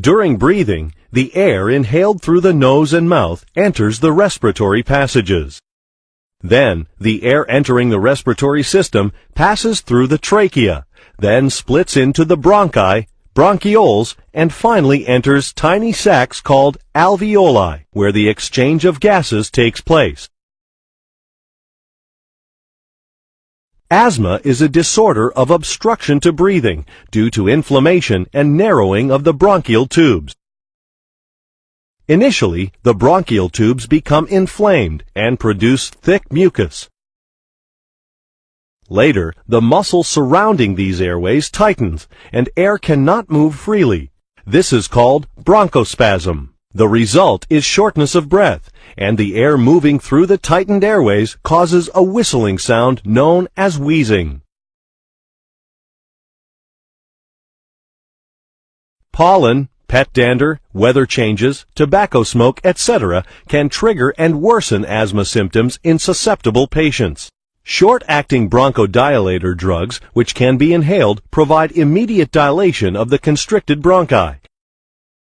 During breathing, the air inhaled through the nose and mouth enters the respiratory passages. Then, the air entering the respiratory system passes through the trachea, then splits into the bronchi, bronchioles, and finally enters tiny sacs called alveoli, where the exchange of gases takes place. Asthma is a disorder of obstruction to breathing due to inflammation and narrowing of the bronchial tubes. Initially, the bronchial tubes become inflamed and produce thick mucus. Later, the muscle surrounding these airways tightens and air cannot move freely. This is called bronchospasm. The result is shortness of breath, and the air moving through the tightened airways causes a whistling sound known as wheezing. Pollen, pet dander, weather changes, tobacco smoke, etc. can trigger and worsen asthma symptoms in susceptible patients. Short-acting bronchodilator drugs, which can be inhaled, provide immediate dilation of the constricted bronchi.